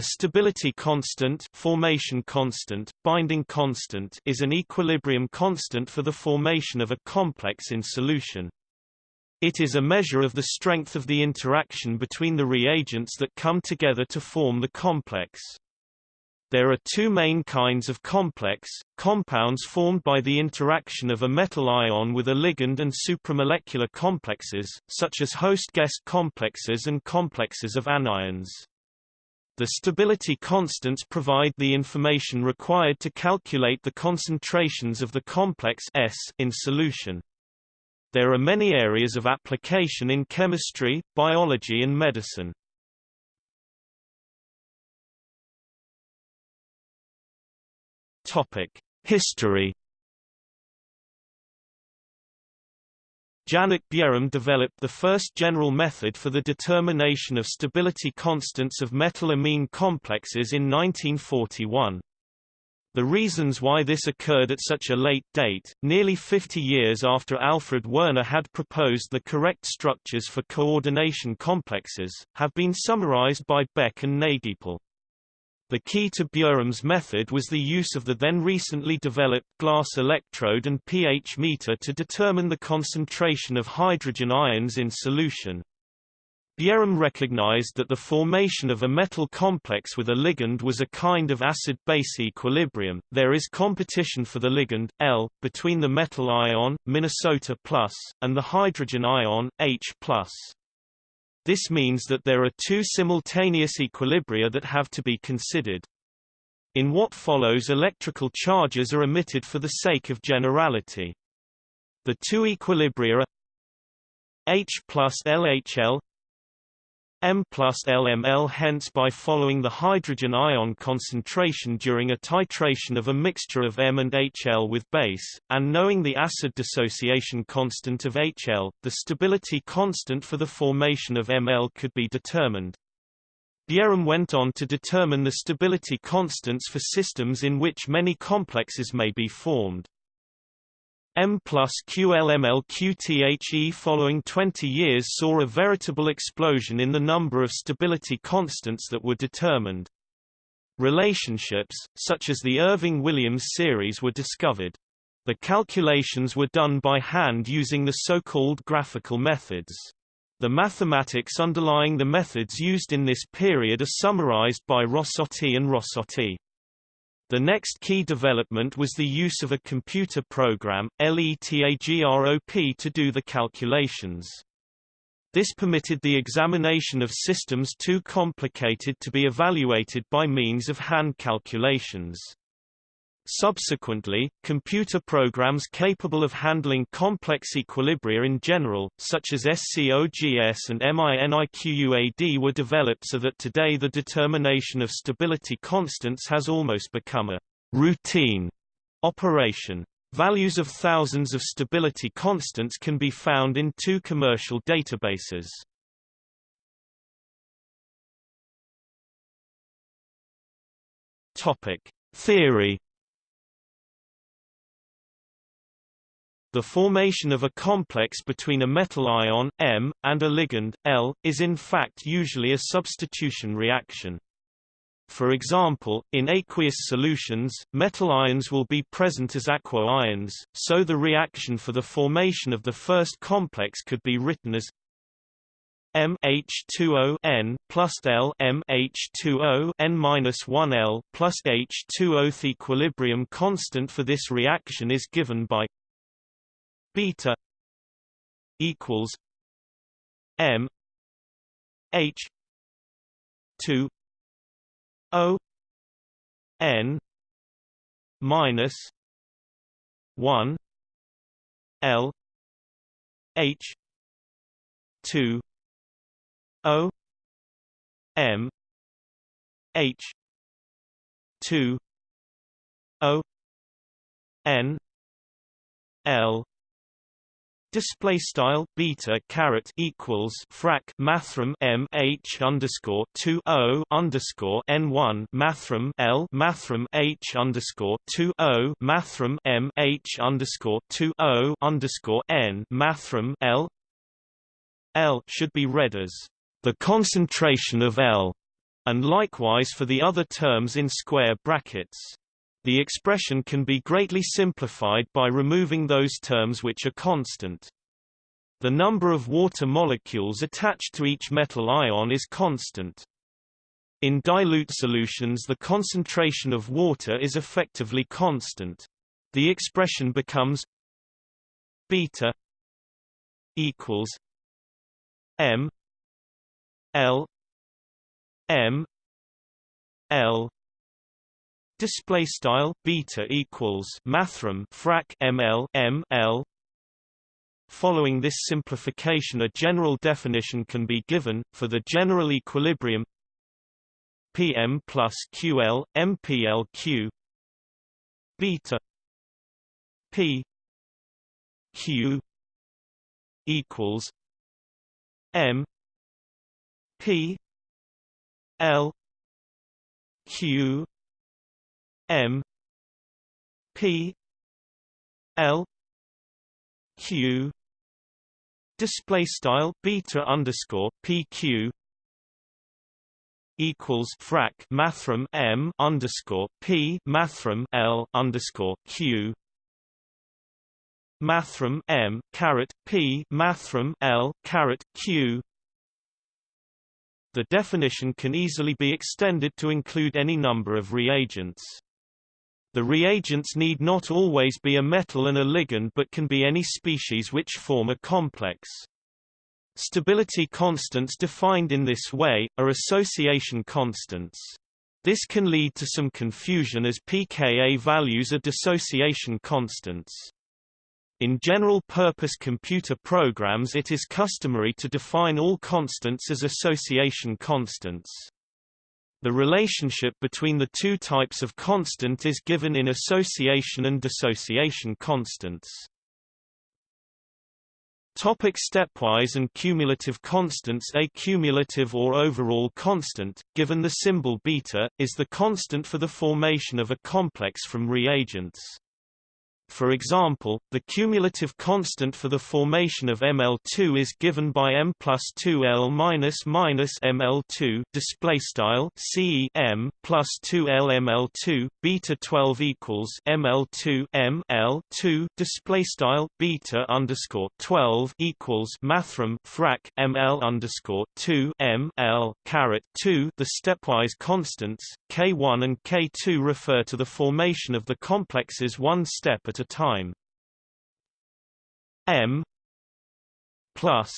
A stability constant, formation constant, binding constant is an equilibrium constant for the formation of a complex in solution. It is a measure of the strength of the interaction between the reagents that come together to form the complex. There are two main kinds of complex, compounds formed by the interaction of a metal ion with a ligand and supramolecular complexes, such as host-guest complexes and complexes of anions. The stability constants provide the information required to calculate the concentrations of the complex S in solution. There are many areas of application in chemistry, biology and medicine. Topic: History. Janek Bjerrum developed the first general method for the determination of stability constants of metal-amine complexes in 1941. The reasons why this occurred at such a late date, nearly 50 years after Alfred Werner had proposed the correct structures for coordination complexes, have been summarized by Beck and Nagypál. The key to Bjerrum's method was the use of the then recently developed glass electrode and pH meter to determine the concentration of hydrogen ions in solution. Bjerrum recognized that the formation of a metal complex with a ligand was a kind of acid-base equilibrium. There is competition for the ligand L between the metal ion Minnesota plus and the hydrogen ion H plus. This means that there are two simultaneous equilibria that have to be considered. In what follows electrical charges are omitted for the sake of generality. The two equilibria are H plus LHL M plus LML hence by following the hydrogen ion concentration during a titration of a mixture of M and HL with base, and knowing the acid dissociation constant of HL, the stability constant for the formation of ML could be determined. Bjerrum went on to determine the stability constants for systems in which many complexes may be formed. M plus QLML-QTHE following 20 years saw a veritable explosion in the number of stability constants that were determined. Relationships, such as the Irving-Williams series were discovered. The calculations were done by hand using the so-called graphical methods. The mathematics underlying the methods used in this period are summarized by Rossotti and Rossotti. The next key development was the use of a computer program, LETAGROP to do the calculations. This permitted the examination of systems too complicated to be evaluated by means of hand calculations. Subsequently, computer programs capable of handling complex equilibria in general, such as SCOGS and MINIQUAD were developed so that today the determination of stability constants has almost become a routine operation. Values of thousands of stability constants can be found in two commercial databases. Topic: Theory The formation of a complex between a metal ion, M, and a ligand, L, is in fact usually a substitution reaction. For example, in aqueous solutions, metal ions will be present as aqua ions, so the reaction for the formation of the first complex could be written as M H2O N plus L M H2O N minus 1 L plus H2O. The equilibrium constant for this reaction is given by beta equals m h 2 o n minus 1 l h 2 o m h 2 o n l Display style beta caret equals frac mathrm m h underscore two o underscore n one mathrm l mathrm h underscore two o mathrm m h underscore two o underscore n mathrm l L should be read as the concentration of L and likewise for the other terms in square brackets. The expression can be greatly simplified by removing those terms which are constant. The number of water molecules attached to each metal ion is constant. In dilute solutions the concentration of water is effectively constant. The expression becomes beta equals m l m l display style beta equals mathrm frac ml m l Following this simplification a general definition can be given, for the general equilibrium Pm plus QL, MPLQ beta P Q equals M P L Q M P L Q display style beta underscore PQ equals frac mathrm M underscore P mathrm L underscore Q mathrm M caret P mathrm L caret Q the definition can easily be extended to include any number of reagents. The reagents need not always be a metal and a ligand but can be any species which form a complex. Stability constants defined in this way, are association constants. This can lead to some confusion as pKa values are dissociation constants. In general-purpose computer programs it is customary to define all constants as association constants. The relationship between the two types of constant is given in association and dissociation constants. Topic stepwise and cumulative constants A cumulative or overall constant, given the symbol beta, is the constant for the formation of a complex from reagents. For example, the cumulative constant for the formation of Ml2 is given by m plus 2L minus minus Ml2 display style C m plus 2L Ml2 beta 12 equals Ml2 M L 2 display style beta underscore 12 equals mathrm frac Ml underscore 2 M L caret 2 the stepwise constants K1 and K2 refer to the formation of the complexes one step at a time. M plus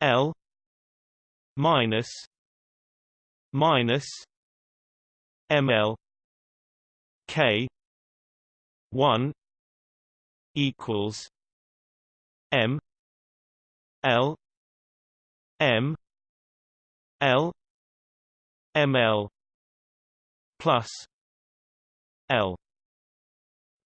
L minus minus ML K one equals M L M L ML plus L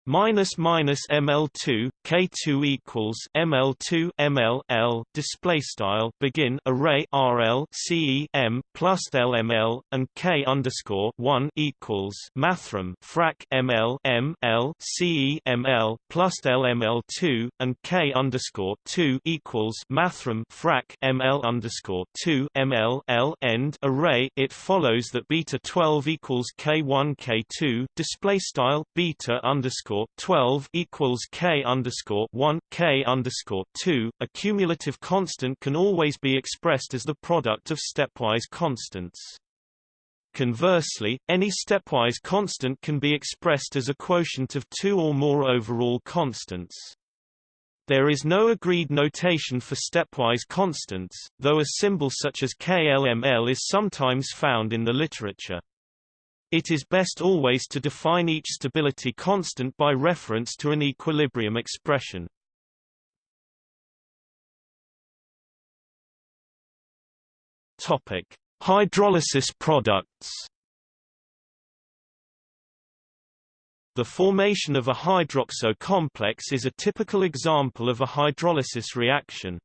minus minus ML2 K2 equals ML2 ML L display style begin array RL CE M plus LML and K underscore 1 equals mathrm frac ML M L plus LML2 and K underscore 2 equals mathrm frac ML underscore 2 ML L end array. It follows that beta 12 equals K1 K2 display style beta underscore underscore 12 equals k underscore 1 k underscore 2. A cumulative constant can always be expressed as the product of stepwise constants. Conversely, any stepwise constant can be expressed as a quotient of two or more overall constants. There is no agreed notation for stepwise constants, though a symbol such as KLML is sometimes found in the literature. It is best always to define each stability constant by reference to an equilibrium expression. Topic: Hydrolysis products. The formation of a hydroxo complex is a typical example of a hydrolysis reaction.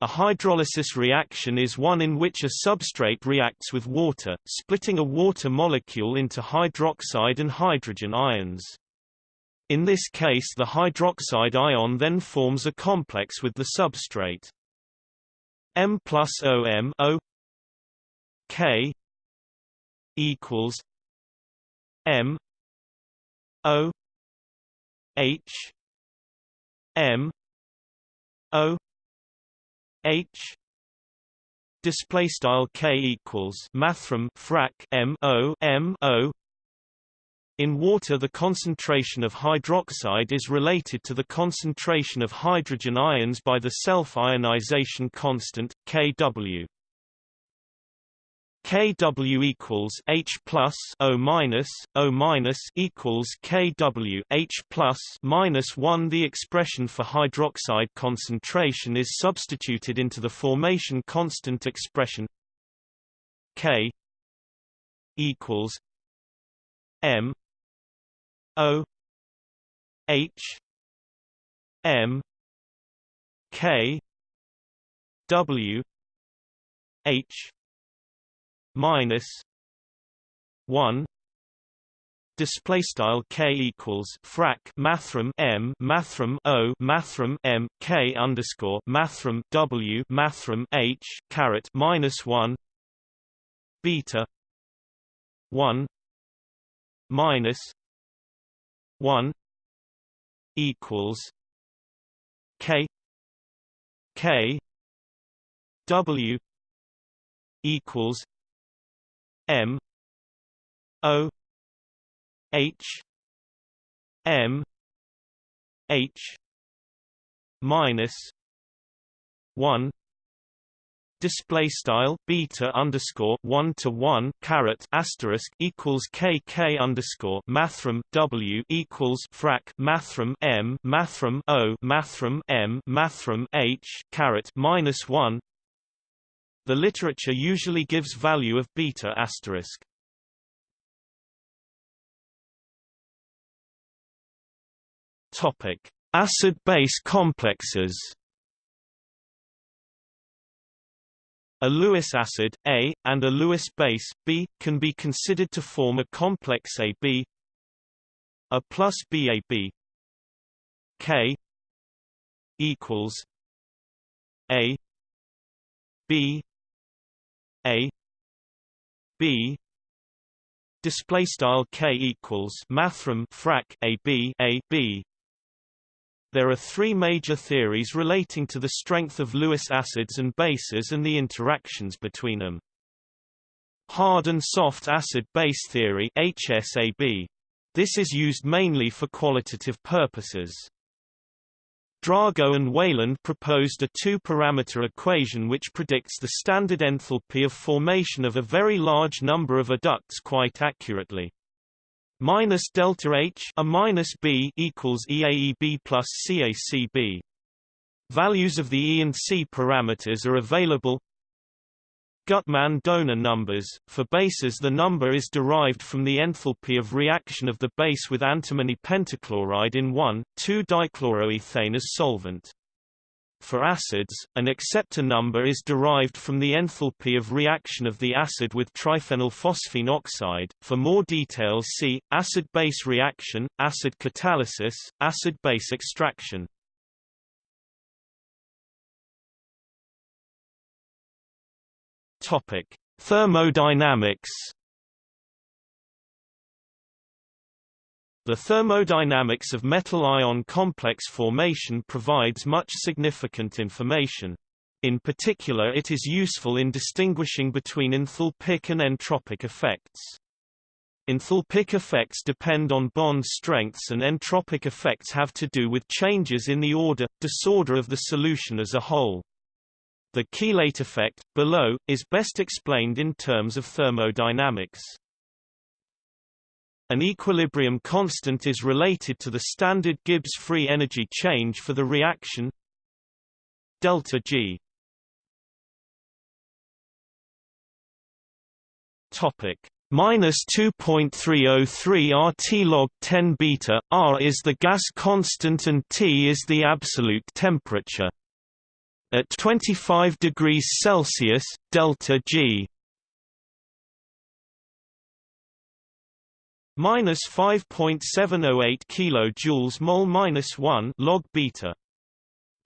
A hydrolysis reaction is one in which a substrate reacts with water, splitting a water molecule into hydroxide and hydrogen ions. In this case the hydroxide ion then forms a complex with the substrate. M plus OM o K equals M O H M O H. Display style k equals mathrm frac m o m o. In water the concentration of hydroxide is related to the concentration of hydrogen ions by the self-ionization constant kW kW equals H plus O minus O minus equals kW H plus minus one. The expression for hydroxide concentration is substituted into the formation constant expression K equals M O H M K W H minus one display style k equals frac mathrm m mathrm o mathrm m k underscore mathrm w mathrm h caret minus one beta one minus one equals k k w equals M O H M H minus one display style beta underscore one to one caret asterisk equals k k underscore mathrm w equals frac mathrm m mathrm o mathrm m mathrm h caret minus one the literature usually gives value of beta asterisk. Topic: Acid-base complexes. A Lewis acid A and a Lewis base B can be considered to form a complex AB A plus BAB K equals A B a b display style k equals mathrm frac a b a b there are three major theories relating to the strength of Lewis acids and bases and the interactions between them. Hard and soft acid-base theory HSAB. This is used mainly for qualitative purposes. Drago and Wayland proposed a two-parameter equation which predicts the standard enthalpy of formation of a very large number of adducts quite accurately. Minus delta H a minus B equals EAEB plus CACB. Values of the E and C parameters are available Gutmann donor numbers. For bases the number is derived from the enthalpy of reaction of the base with antimony pentachloride in 1,2-dichloroethane as solvent. For acids, an acceptor number is derived from the enthalpy of reaction of the acid with triphenylphosphine oxide. For more details see, acid-base reaction, acid catalysis, acid-base extraction. Topic: Thermodynamics. The thermodynamics of metal-ion complex formation provides much significant information. In particular it is useful in distinguishing between enthalpic and entropic effects. Enthalpic effects depend on bond strengths and entropic effects have to do with changes in the order, disorder of the solution as a whole. The chelate effect, below, is best explained in terms of thermodynamics. An equilibrium constant is related to the standard Gibbs free energy change for the reaction delta G. Topic minus 2.303 RT log 10 beta R is the gas constant and T is the absolute temperature. At 25 degrees Celsius, delta G minus 5.708 kilojoules mole minus 1 log beta.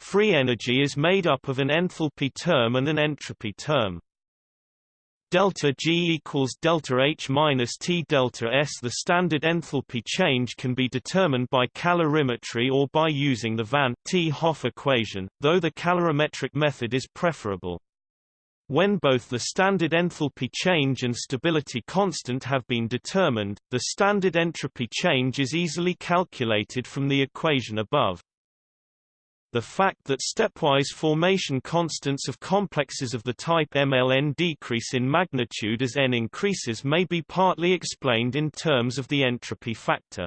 Free energy is made up of an enthalpy term and an entropy term. Delta G equals delta H minus T delta S. The standard enthalpy change can be determined by calorimetry or by using the Van 't Hoff equation, though the calorimetric method is preferable. When both the standard enthalpy change and stability constant have been determined, the standard entropy change is easily calculated from the equation above. The fact that stepwise formation constants of complexes of the type MLN decrease in magnitude as n increases may be partly explained in terms of the entropy factor.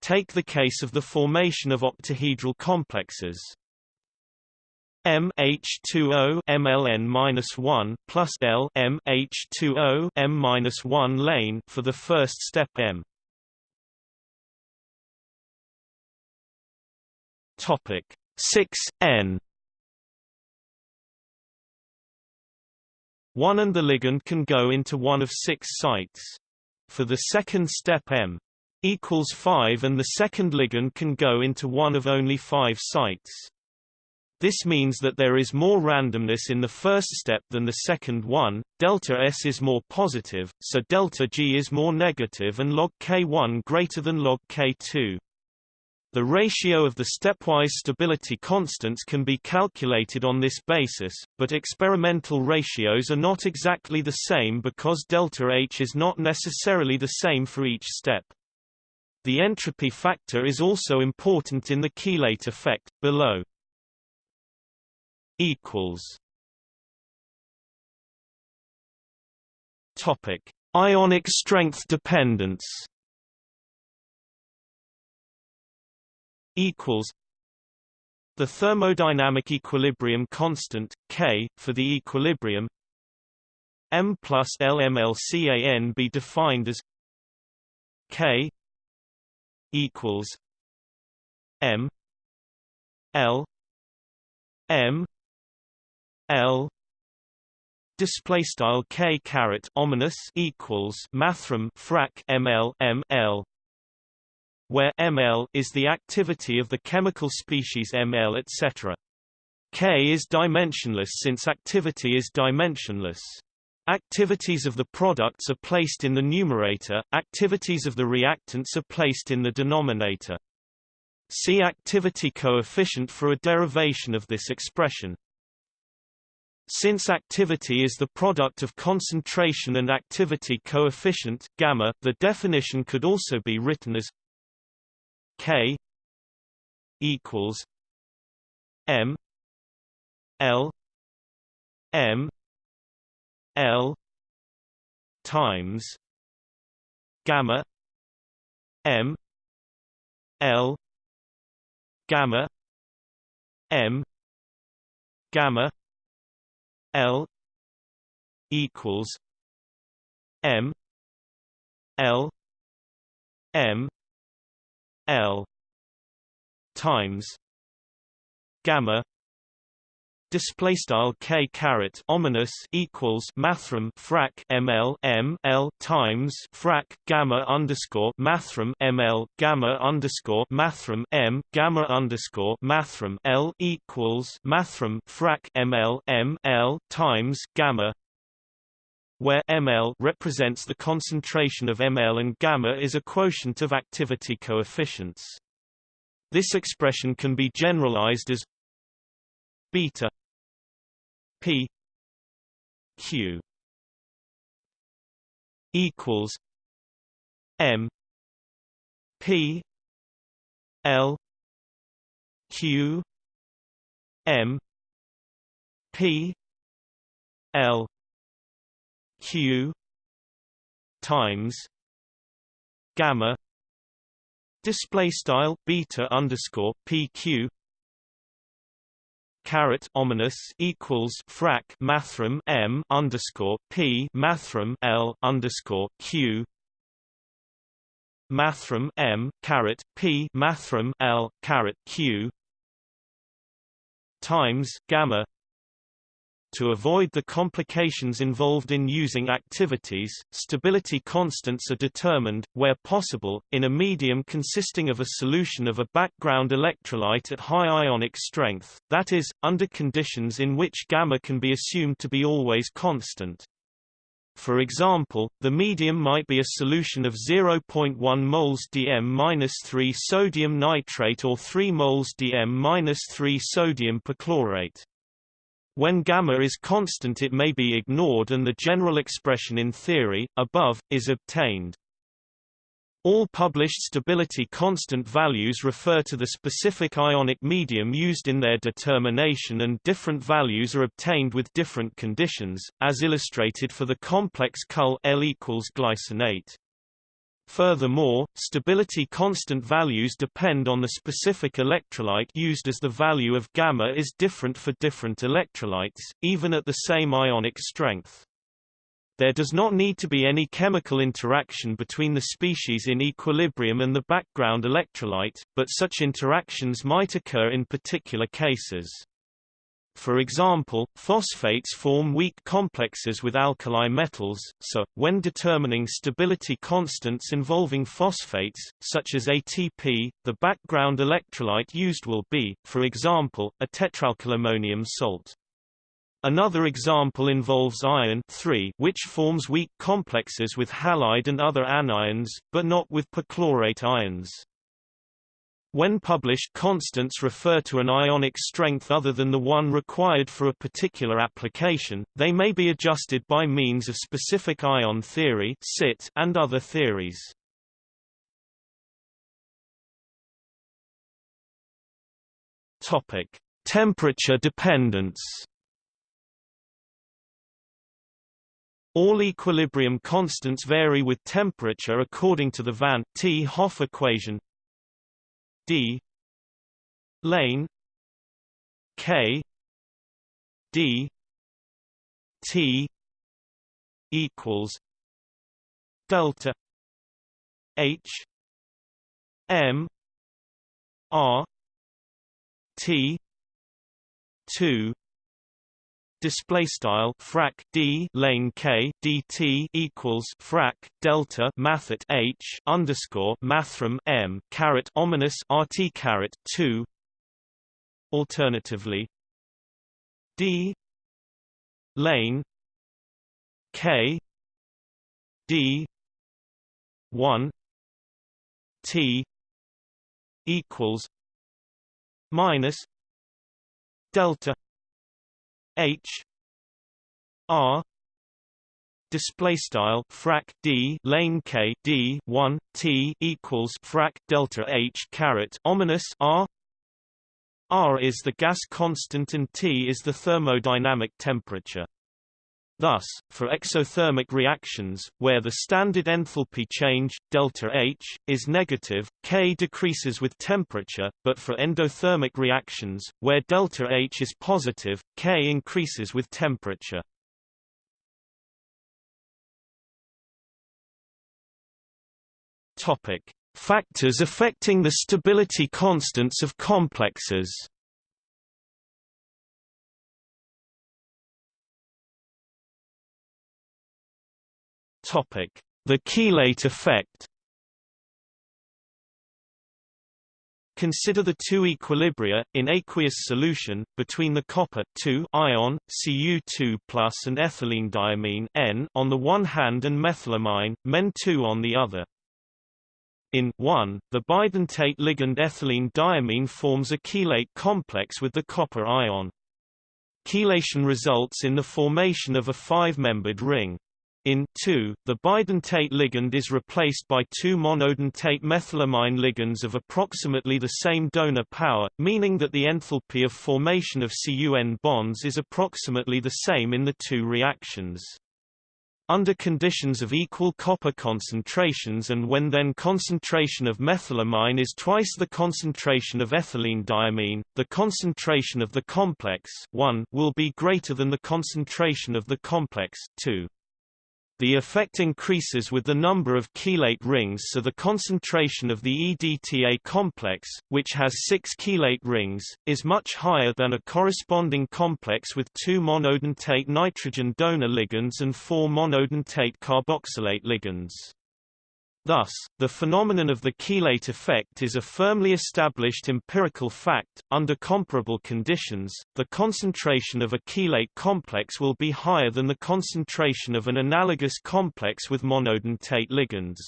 Take the case of the formation of octahedral complexes. M H2O MLN-1 plus L M H2O M-1 lane for the first step M. Topic 6 n 1 and the ligand can go into one of six sites. For the second step M equals 5 and the second ligand can go into one of only five sites. This means that there is more randomness in the first step than the second one, delta S is more positive, so delta G is more negative and log K1 greater than log K2. The ratio of the stepwise stability constants can be calculated on this basis, but experimental ratios are not exactly the same because delta H is not necessarily the same for each step. The entropy factor is also important in the chelate effect, below. Topic: Ionic strength dependence equals the thermodynamic equilibrium constant K for the equilibrium M plus LMLCAN be defined as K equals M L M L display style K caret ominous equals mathrm frac ML M L where ml is the activity of the chemical species ml etc. K is dimensionless since activity is dimensionless. Activities of the products are placed in the numerator, activities of the reactants are placed in the denominator. See activity coefficient for a derivation of this expression. Since activity is the product of concentration and activity coefficient gamma, the definition could also be written as K equals M L M L times gamma M L gamma M gamma L equals M L M L times gamma display style k caret ominous equals mathrm frac ml m l times frac gamma underscore mathrm ml gamma underscore mathrm m gamma underscore mathrm l equals mathrm frac ml m l times gamma where ml represents the concentration of ml and gamma is a quotient of activity coefficients. This expression can be generalized as beta p q equals m p l q m p l q times gamma display style beta underscore pq caret ominous equals frac mathrm m underscore p mathrm l underscore q mathrm m caret p mathrm l caret q times gamma to avoid the complications involved in using activities, stability constants are determined, where possible, in a medium consisting of a solution of a background electrolyte at high ionic strength, that is, under conditions in which gamma can be assumed to be always constant. For example, the medium might be a solution of 0.1 moles Dm-3 sodium nitrate or 3 moles Dm-3 sodium perchlorate. When gamma is constant it may be ignored and the general expression in theory, above, is obtained. All published stability constant values refer to the specific ionic medium used in their determination and different values are obtained with different conditions, as illustrated for the complex Cull L equals glycinate. Furthermore, stability constant values depend on the specific electrolyte used as the value of gamma is different for different electrolytes, even at the same ionic strength. There does not need to be any chemical interaction between the species in equilibrium and the background electrolyte, but such interactions might occur in particular cases. For example, phosphates form weak complexes with alkali metals, so, when determining stability constants involving phosphates, such as ATP, the background electrolyte used will be, for example, a tetraalkylammonium salt. Another example involves iron which forms weak complexes with halide and other anions, but not with perchlorate ions. When published constants refer to an ionic strength other than the one required for a particular application, they may be adjusted by means of specific ion theory and other theories. Temperature dependence. All equilibrium constants vary with temperature according to the Van 't Hoff equation d lane k d t equals delta h m r t 2 display style frac d lane k dt equals frac delta mathet h underscore mathrm m caret ominous rt caret 2 alternatively d lane k d 1 t equals minus delta H R display style frac d lane k d 1 t equals frac delta h caret ominous r. R is the gas constant and t is the thermodynamic temperature Thus, for exothermic reactions, where the standard enthalpy change, delta H, is negative, K decreases with temperature, but for endothermic reactions, where delta H is positive, K increases with temperature. Topic: Factors affecting the stability constants of complexes. The chelate effect. Consider the two equilibria, in aqueous solution, between the copper ion, Cu2 and ethylene N on the one hand and methylamine, Men2 on the other. In 1, the bidentate ligand ethylene diamine forms a chelate complex with the copper ion. Chelation results in the formation of a five-membered ring. In 2, the bidentate ligand is replaced by two monodentate methylamine ligands of approximately the same donor power, meaning that the enthalpy of formation of CUN bonds is approximately the same in the two reactions. Under conditions of equal copper concentrations and when then concentration of methylamine is twice the concentration of ethylene diamine, the concentration of the complex 1 will be greater than the concentration of the complex 2. The effect increases with the number of chelate rings so the concentration of the EDTA complex, which has six chelate rings, is much higher than a corresponding complex with two monodentate nitrogen donor ligands and four monodentate carboxylate ligands. Thus, the phenomenon of the chelate effect is a firmly established empirical fact. Under comparable conditions, the concentration of a chelate complex will be higher than the concentration of an analogous complex with monodentate ligands.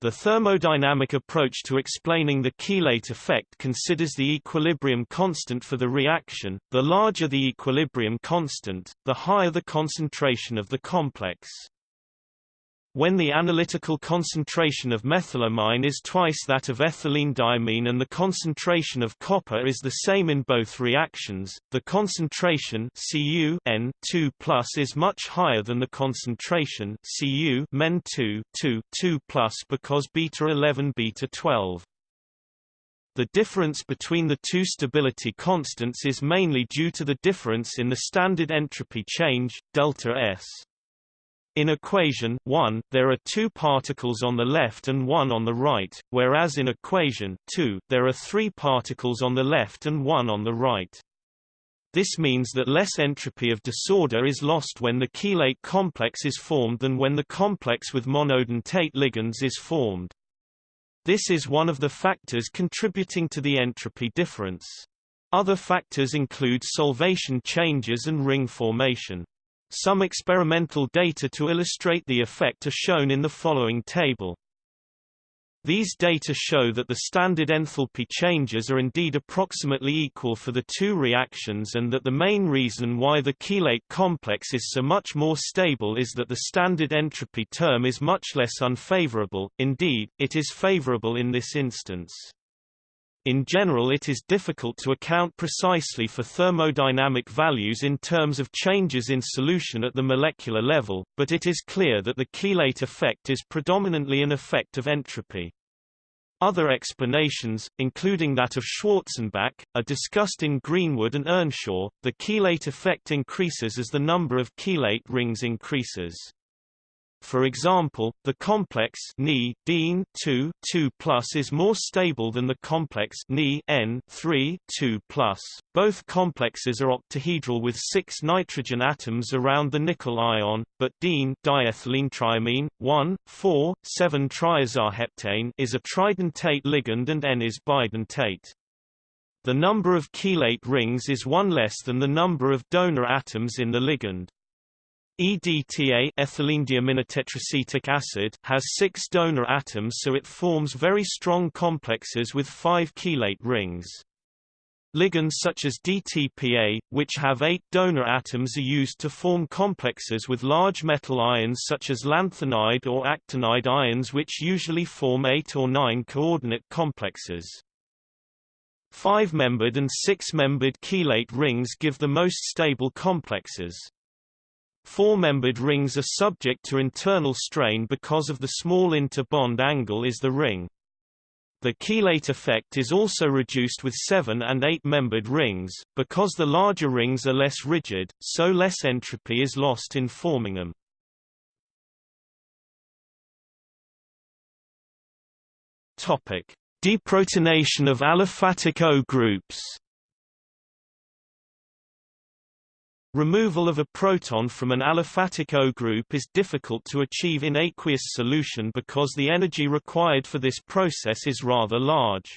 The thermodynamic approach to explaining the chelate effect considers the equilibrium constant for the reaction. The larger the equilibrium constant, the higher the concentration of the complex. When the analytical concentration of methylamine is twice that of ethylene diamine and the concentration of copper is the same in both reactions, the concentration Cu N 2 is much higher than the concentration Cu Men 2 2, 2 because beta 11 beta 12. The difference between the two stability constants is mainly due to the difference in the standard entropy change, delta S. In equation 1, there are two particles on the left and one on the right, whereas in equation 2, there are three particles on the left and one on the right. This means that less entropy of disorder is lost when the chelate complex is formed than when the complex with monodentate ligands is formed. This is one of the factors contributing to the entropy difference. Other factors include solvation changes and ring formation. Some experimental data to illustrate the effect are shown in the following table. These data show that the standard enthalpy changes are indeed approximately equal for the two reactions and that the main reason why the chelate complex is so much more stable is that the standard entropy term is much less unfavorable, indeed, it is favorable in this instance. In general it is difficult to account precisely for thermodynamic values in terms of changes in solution at the molecular level, but it is clear that the chelate effect is predominantly an effect of entropy. Other explanations, including that of Schwarzenbach, are discussed in Greenwood and Earnshaw. The chelate effect increases as the number of chelate rings increases. For example, the complex Ni 2 2 is more stable than the complex Ni N 3 2 Both complexes are octahedral with six nitrogen atoms around the nickel ion, but Dene diethylene triamine 1 4 7 triazaheptane is a tridentate ligand and N is bidentate. The number of chelate rings is one less than the number of donor atoms in the ligand. EDTA acid has six donor atoms so it forms very strong complexes with five chelate rings. Ligands such as DTPA, which have eight donor atoms are used to form complexes with large metal ions such as lanthanide or actinide ions which usually form eight or nine coordinate complexes. Five-membered and six-membered chelate rings give the most stable complexes. Four-membered rings are subject to internal strain because of the small inter-bond angle is the ring. The chelate effect is also reduced with seven- and eight-membered rings, because the larger rings are less rigid, so less entropy is lost in forming them. Topic: Deprotonation of aliphatic O groups. Removal of a proton from an aliphatic O group is difficult to achieve in aqueous solution because the energy required for this process is rather large.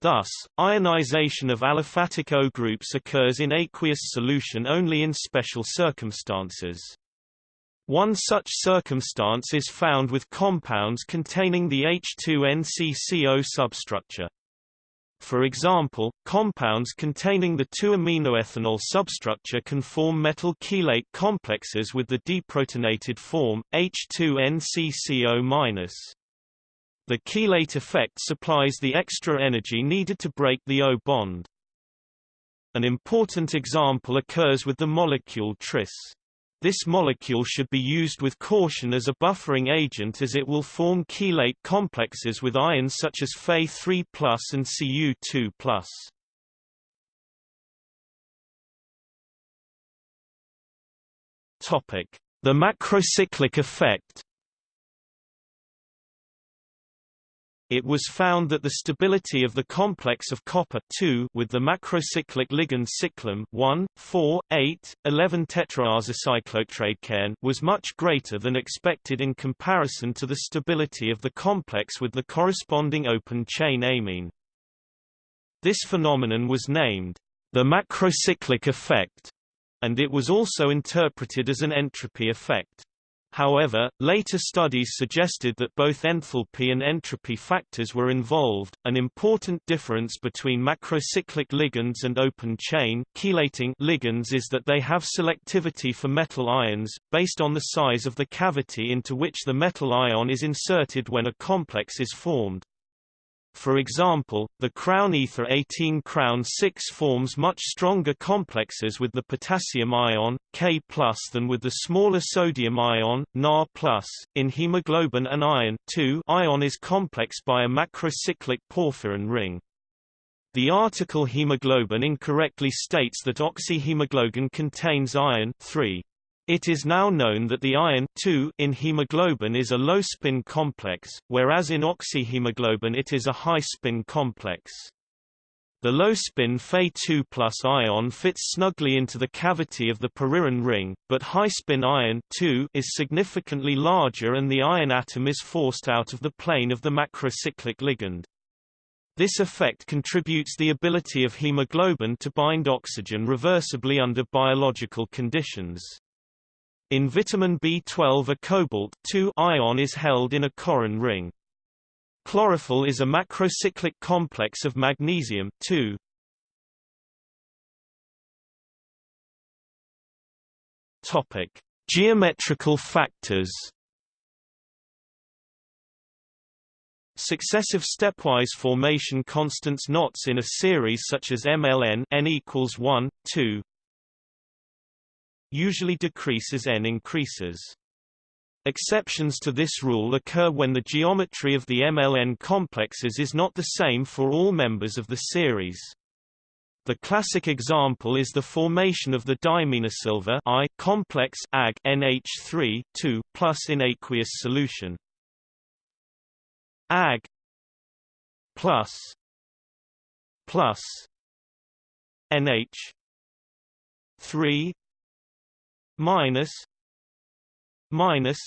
Thus, ionization of aliphatic O groups occurs in aqueous solution only in special circumstances. One such circumstance is found with compounds containing the H2NCCO substructure. For example, compounds containing the 2-aminoethanol substructure can form metal chelate complexes with the deprotonated form, H2NCCO-. The chelate effect supplies the extra energy needed to break the O bond. An important example occurs with the molecule tris. This molecule should be used with caution as a buffering agent as it will form chelate complexes with ions such as Fe3 and Cu2 The macrocyclic effect It was found that the stability of the complex of copper with the macrocyclic ligand cyclam 1, 4, 8, 11 tetraazocyclotrade was much greater than expected in comparison to the stability of the complex with the corresponding open chain amine. This phenomenon was named the macrocyclic effect, and it was also interpreted as an entropy effect. However, later studies suggested that both enthalpy and entropy factors were involved. An important difference between macrocyclic ligands and open chain chelating ligands is that they have selectivity for metal ions, based on the size of the cavity into which the metal ion is inserted when a complex is formed. For example, the crown ether 18 crown 6 forms much stronger complexes with the potassium ion, K+, than with the smaller sodium ion, Na+. In hemoglobin and iron ion is complex by a macrocyclic porphyrin ring. The article hemoglobin incorrectly states that oxyhemoglobin contains iron 3. It is now known that the iron in hemoglobin is a low-spin complex, whereas in oxyhemoglobin it is a high-spin complex. The low-spin Fe2 ion fits snugly into the cavity of the porphyrin ring, but high-spin iron is significantly larger and the iron atom is forced out of the plane of the macrocyclic ligand. This effect contributes the ability of hemoglobin to bind oxygen reversibly under biological conditions. In vitamin B12 a cobalt ion is held in a Corrin ring. Chlorophyll is a macrocyclic complex of magnesium Topic: Geometrical factors. Successive stepwise formation constants knots in a series such as MLN n equals 1, 2, usually decrease as n increases. Exceptions to this rule occur when the geometry of the MLN complexes is not the same for all members of the series. The classic example is the formation of the diaminosilver I complex Ag NH3 2 plus in aqueous solution. Ag plus plus NH 3 minus minus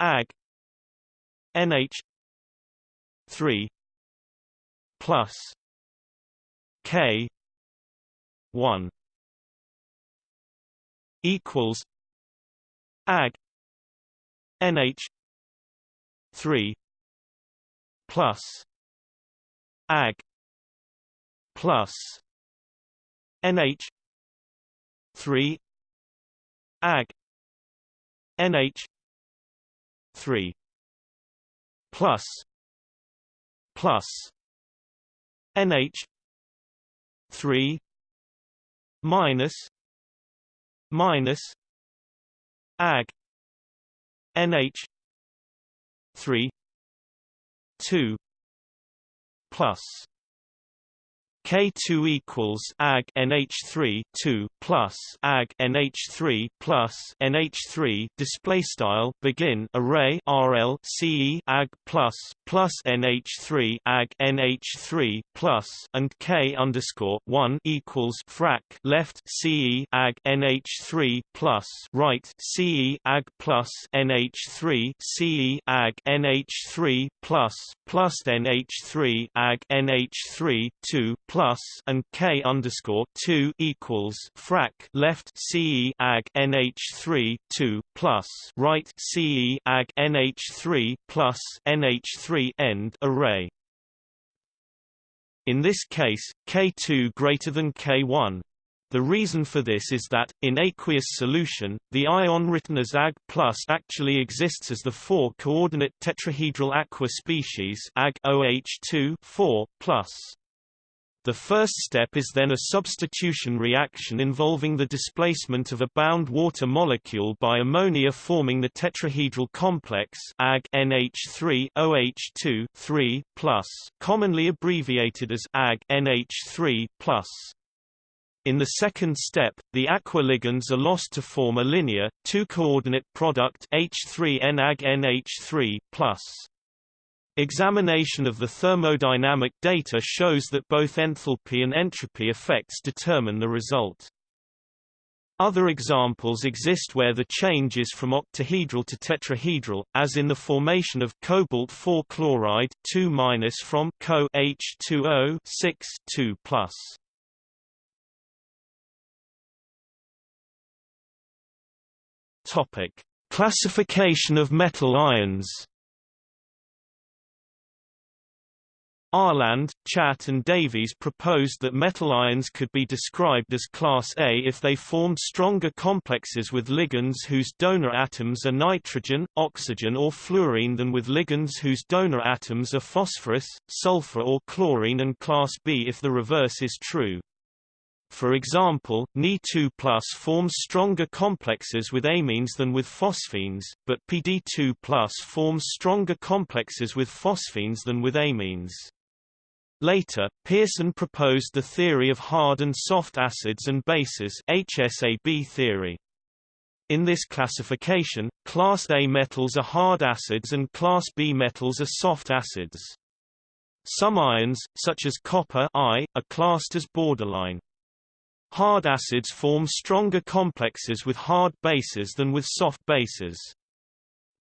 ag nh 3 plus k 1 equals ag nh 3 plus ag plus nh 3 ag. Nh 3 plus. Plus. Nh 3 minus. Minus. Ag. Nh 3 2 plus K2 equals Ag NH3 2 plus Ag NH3 plus NH3 display style begin array RL CE Ag plus plus NH3 Ag NH3 plus and K underscore 1 equals frac left CE Ag NH3 plus right CE Ag plus NH3 CE Ag NH3 plus plus NH3 Ag NH3 2 plus plus and K underscore two equals frac left CE Ag NH three two plus right CE Ag NH three plus NH three end array. In this case, K2 greater than K1. The reason for this is that, in aqueous solution, the ion written as Ag plus actually exists as the four-coordinate tetrahedral aqua species Ag OH2 4 plus. The first step is then a substitution reaction involving the displacement of a bound water molecule by ammonia forming the tetrahedral complex Ag NH3 OH2 3 commonly abbreviated as Ag NH3 in the second step, the aqua ligands are lost to form a linear, two-coordinate product H3N Ag NH3+. Examination of the thermodynamic data shows that both enthalpy and entropy effects determine the result. Other examples exist where the change is from octahedral to tetrahedral, as in the formation of cobalt 4 chloride 2 minus from Co H2O 6 2 Topic: Classification of metal ions. Ahrland, Chatt and Davies proposed that metal ions could be described as class A if they formed stronger complexes with ligands whose donor atoms are nitrogen, oxygen or fluorine than with ligands whose donor atoms are phosphorus, sulfur or chlorine and class B if the reverse is true. For example, Ni2 forms stronger complexes with amines than with phosphines, but PD2 forms stronger complexes with phosphines than with amines. Later, Pearson proposed the theory of hard and soft acids and bases HSAB theory. In this classification, class A metals are hard acids and class B metals are soft acids. Some ions, such as copper I, are classed as borderline. Hard acids form stronger complexes with hard bases than with soft bases.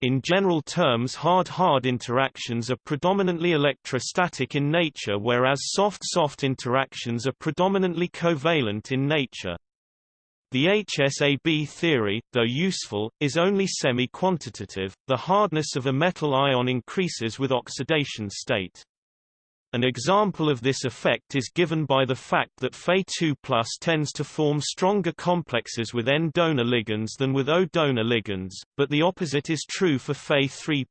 In general terms hard-hard interactions are predominantly electrostatic in nature whereas soft-soft interactions are predominantly covalent in nature. The HSAB theory, though useful, is only semi-quantitative, the hardness of a metal ion increases with oxidation state. An example of this effect is given by the fact that Fe2 tends to form stronger complexes with N-donor ligands than with O-donor ligands, but the opposite is true for Fe3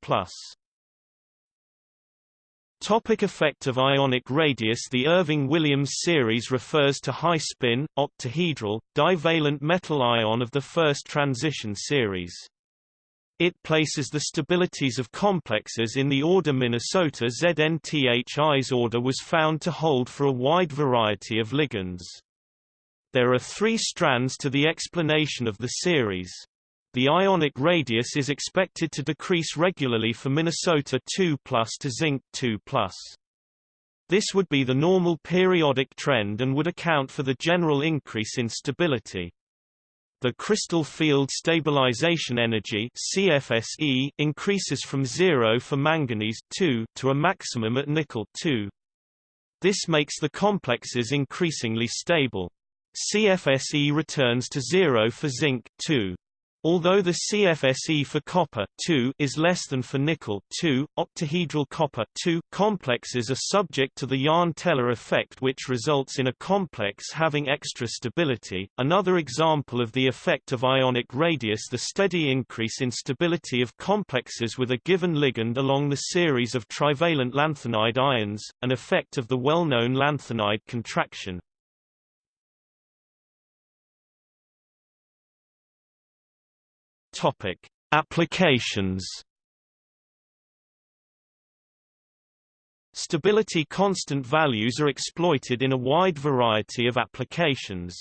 Topic effect of ionic radius The Irving-Williams series refers to high-spin, octahedral, divalent metal ion of the first transition series. It places the stabilities of complexes in the order Minnesota ZNTHI's order was found to hold for a wide variety of ligands. There are three strands to the explanation of the series. The ionic radius is expected to decrease regularly for Minnesota 2 to zinc 2 This would be the normal periodic trend and would account for the general increase in stability. The crystal field stabilization energy CFSE increases from 0 for manganese 2 to a maximum at nickel 2. This makes the complexes increasingly stable. CFSE returns to 0 for zinc 2. Although the CFSE for copper is less than for nickel octahedral copper complexes are subject to the Jahn-Teller effect which results in a complex having extra stability. Another example of the effect of ionic radius the steady increase in stability of complexes with a given ligand along the series of trivalent lanthanide ions, an effect of the well-known lanthanide contraction. Topic: Applications. Stability constant values are exploited in a wide variety of applications.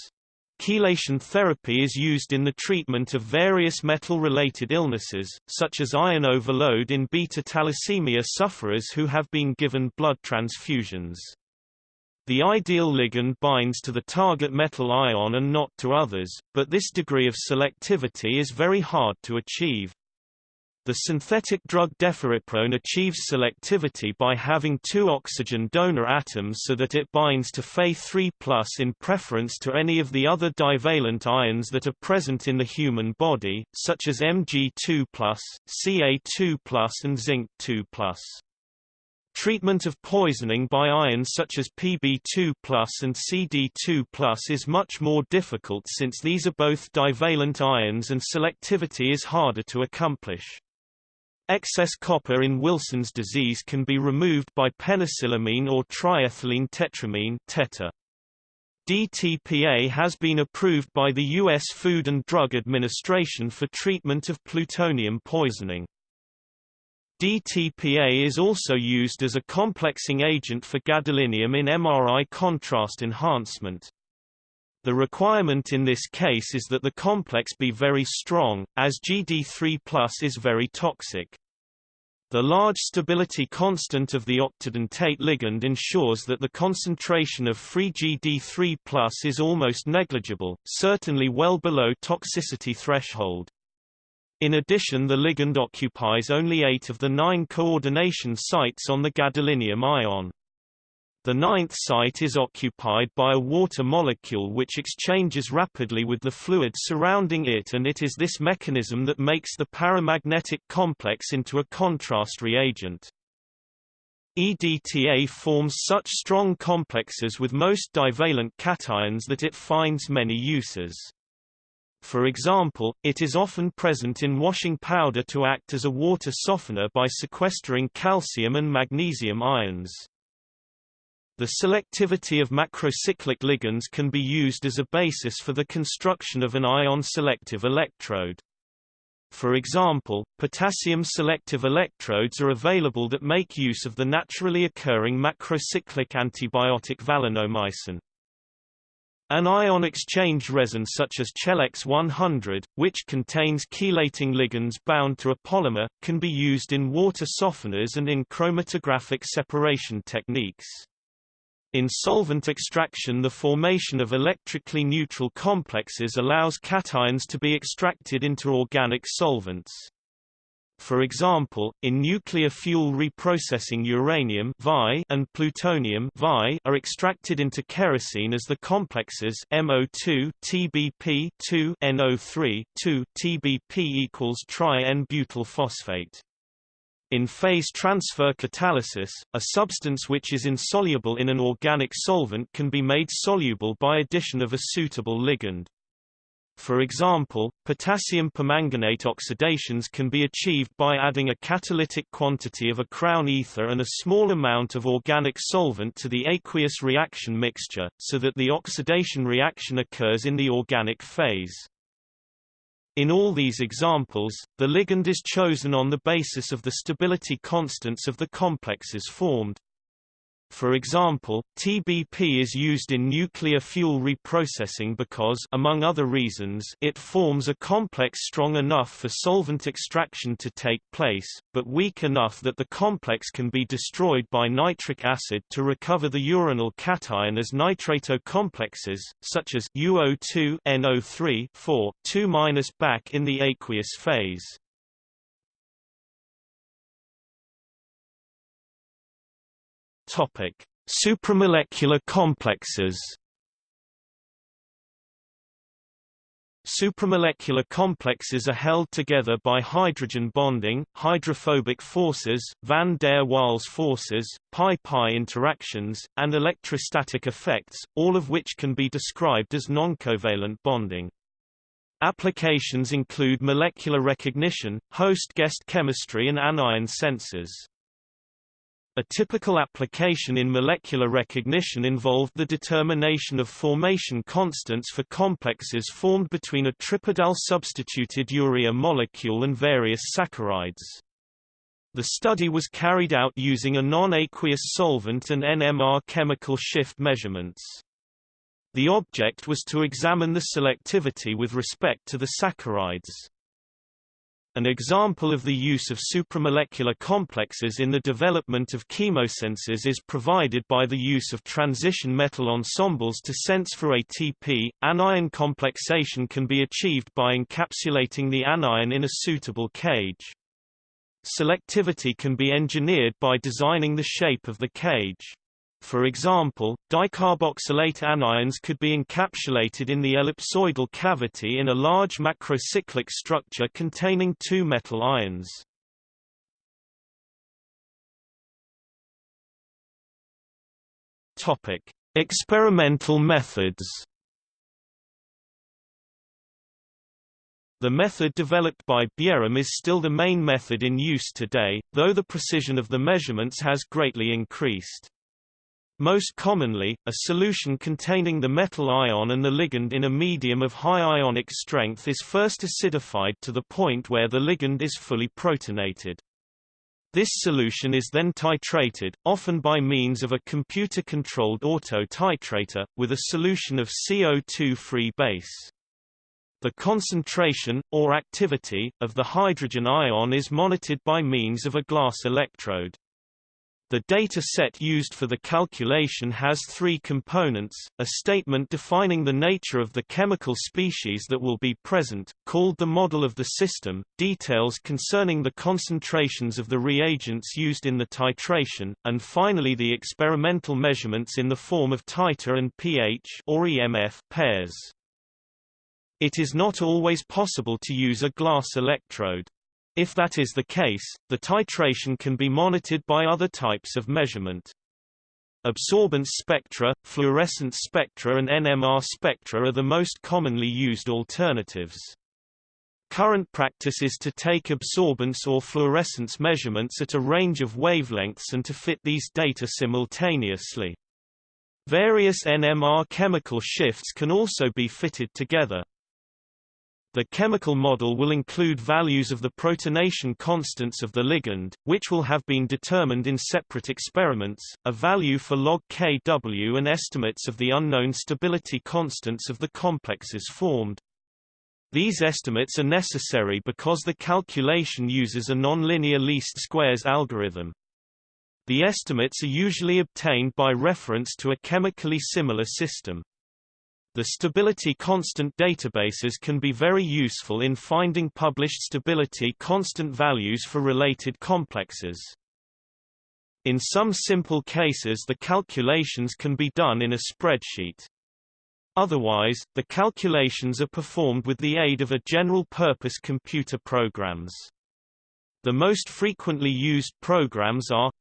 Chelation therapy is used in the treatment of various metal-related illnesses, such as iron overload in beta thalassemia sufferers who have been given blood transfusions. The ideal ligand binds to the target metal ion and not to others, but this degree of selectivity is very hard to achieve. The synthetic drug deferiprone achieves selectivity by having two oxygen donor atoms so that it binds to Fe3 in preference to any of the other divalent ions that are present in the human body, such as Mg2+, Ca2+, and Zinc2+. Treatment of poisoning by ions such as Pb2 and Cd2 is much more difficult since these are both divalent ions and selectivity is harder to accomplish. Excess copper in Wilson's disease can be removed by penicillamine or triethylene tetramine teta. DTPA has been approved by the U.S. Food and Drug Administration for treatment of plutonium poisoning. DTPA is also used as a complexing agent for gadolinium in MRI contrast enhancement. The requirement in this case is that the complex be very strong, as GD3 is very toxic. The large stability constant of the octadentate ligand ensures that the concentration of free GD3 is almost negligible, certainly well below toxicity threshold. In addition the ligand occupies only eight of the nine coordination sites on the gadolinium ion. The ninth site is occupied by a water molecule which exchanges rapidly with the fluid surrounding it and it is this mechanism that makes the paramagnetic complex into a contrast reagent. EDTA forms such strong complexes with most divalent cations that it finds many uses. For example, it is often present in washing powder to act as a water softener by sequestering calcium and magnesium ions. The selectivity of macrocyclic ligands can be used as a basis for the construction of an ion-selective electrode. For example, potassium-selective electrodes are available that make use of the naturally occurring macrocyclic antibiotic valinomycin. An ion exchange resin such as Chelex 100, which contains chelating ligands bound to a polymer, can be used in water softeners and in chromatographic separation techniques. In solvent extraction the formation of electrically neutral complexes allows cations to be extracted into organic solvents. For example, in nuclear fuel reprocessing uranium and plutonium are extracted into kerosene as the complexes MO2 TBP 2 NO3 2 TBP equals tri-N-butyl phosphate. In phase transfer catalysis, a substance which is insoluble in an organic solvent can be made soluble by addition of a suitable ligand. For example, potassium permanganate oxidations can be achieved by adding a catalytic quantity of a crown ether and a small amount of organic solvent to the aqueous reaction mixture, so that the oxidation reaction occurs in the organic phase. In all these examples, the ligand is chosen on the basis of the stability constants of the complexes formed. For example, TBP is used in nuclear fuel reprocessing because among other reasons, it forms a complex strong enough for solvent extraction to take place, but weak enough that the complex can be destroyed by nitric acid to recover the uranyl cation as nitrato complexes, such as UO2 NO3 4, 2- back in the aqueous phase. Topic: Supramolecular complexes. Supramolecular complexes are held together by hydrogen bonding, hydrophobic forces, van der Waals forces, pi-pi interactions, and electrostatic effects, all of which can be described as noncovalent bonding. Applications include molecular recognition, host-guest chemistry and anion sensors. A typical application in molecular recognition involved the determination of formation constants for complexes formed between a tripodal-substituted urea molecule and various saccharides. The study was carried out using a non-aqueous solvent and NMR chemical shift measurements. The object was to examine the selectivity with respect to the saccharides. An example of the use of supramolecular complexes in the development of chemosensors is provided by the use of transition metal ensembles to sense for ATP. Anion complexation can be achieved by encapsulating the anion in a suitable cage. Selectivity can be engineered by designing the shape of the cage. For example, dicarboxylate anions could be encapsulated in the ellipsoidal cavity in a large macrocyclic structure containing two metal ions. Topic: Experimental methods. The method developed by Bjerrum is still the main method in use today, though the precision of the measurements has greatly increased. Most commonly, a solution containing the metal ion and the ligand in a medium of high ionic strength is first acidified to the point where the ligand is fully protonated. This solution is then titrated, often by means of a computer-controlled auto-titrator, with a solution of CO2-free base. The concentration, or activity, of the hydrogen ion is monitored by means of a glass electrode. The data set used for the calculation has three components, a statement defining the nature of the chemical species that will be present, called the model of the system, details concerning the concentrations of the reagents used in the titration, and finally the experimental measurements in the form of titer and pH or EMF pairs. It is not always possible to use a glass electrode. If that is the case, the titration can be monitored by other types of measurement. Absorbance spectra, fluorescence spectra and NMR spectra are the most commonly used alternatives. Current practice is to take absorbance or fluorescence measurements at a range of wavelengths and to fit these data simultaneously. Various NMR chemical shifts can also be fitted together. The chemical model will include values of the protonation constants of the ligand, which will have been determined in separate experiments, a value for log Kw and estimates of the unknown stability constants of the complexes formed. These estimates are necessary because the calculation uses a nonlinear least squares algorithm. The estimates are usually obtained by reference to a chemically similar system. The stability constant databases can be very useful in finding published stability constant values for related complexes. In some simple cases the calculations can be done in a spreadsheet. Otherwise, the calculations are performed with the aid of a general-purpose computer programs. The most frequently used programs are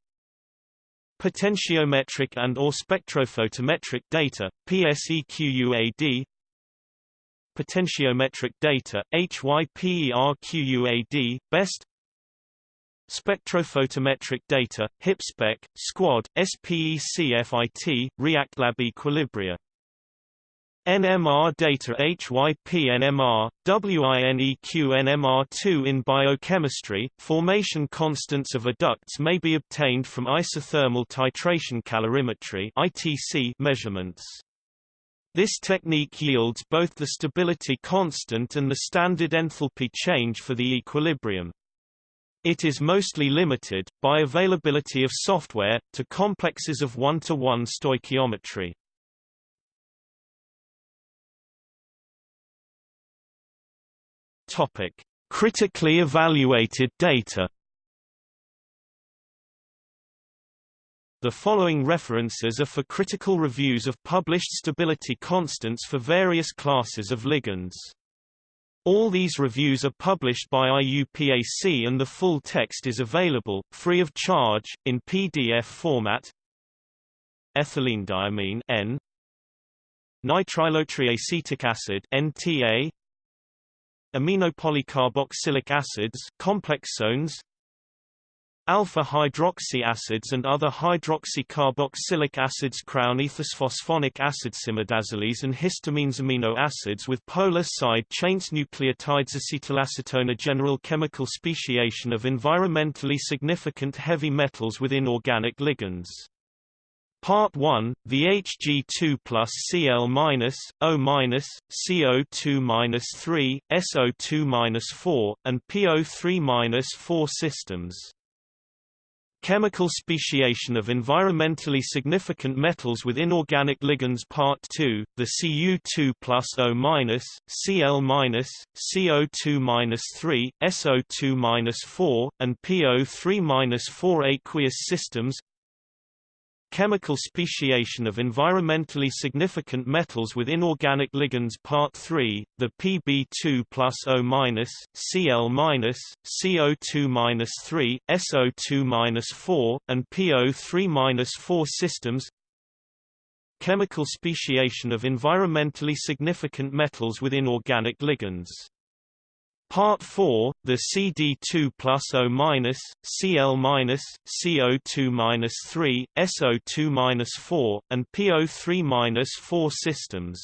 potentiometric and or spectrophotometric data, PSEQUAD potentiometric data, HYPERQUAD, BEST Spectrophotometric data, HypSpec, SQUAD, SPECFIT, REACTLab Equilibria NMR data HypNMR, WINEQ NMR2 In biochemistry, formation constants of adducts may be obtained from isothermal titration calorimetry ITC measurements. This technique yields both the stability constant and the standard enthalpy change for the equilibrium. It is mostly limited, by availability of software, to complexes of one-to-one -one stoichiometry. Topic: Critically evaluated data. The following references are for critical reviews of published stability constants for various classes of ligands. All these reviews are published by IUPAC and the full text is available, free of charge, in PDF format. Ethylenediamine N Nitrilotriacetic acid NTA aminopolycarboxylic acids complexones alpha hydroxy acids and other hydroxycarboxylic acids crown ethosphosphonic acid cimidazolines and histamines amino acids with polar side chains nucleotides acetylacetone a general chemical speciation of environmentally significant heavy metals with inorganic ligands Part 1, VHG2 plus Cl minus, O minus, CO2 minus 3, SO2 minus 4, and PO3 minus 4 systems. Chemical speciation of environmentally significant metals with inorganic ligands Part 2, the Cu2 plus O minus, Cl minus, CO2 minus 3, SO2 minus 4, and PO3 minus 4 aqueous systems Chemical speciation of environmentally significant metals with inorganic ligands Part 3, the Pb2 plus O minus, Cl minus, CO2 minus 3, SO2 minus 4, and PO3 minus 4 systems. Chemical speciation of environmentally significant metals with inorganic ligands Part 4, the CD2 plus O minus, Cl minus, CO2 minus 3, SO2 minus 4, and PO3 minus 4 systems.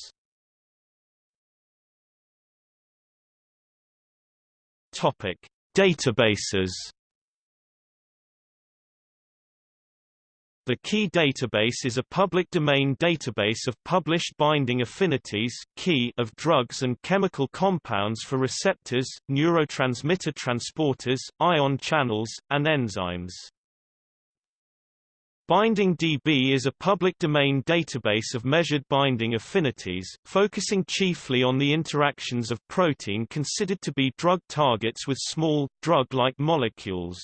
Topic: Databases. The Ki database is a public domain database of published binding affinities key of drugs and chemical compounds for receptors, neurotransmitter transporters, ion channels, and enzymes. Binding DB is a public domain database of measured binding affinities, focusing chiefly on the interactions of protein considered to be drug targets with small, drug-like molecules.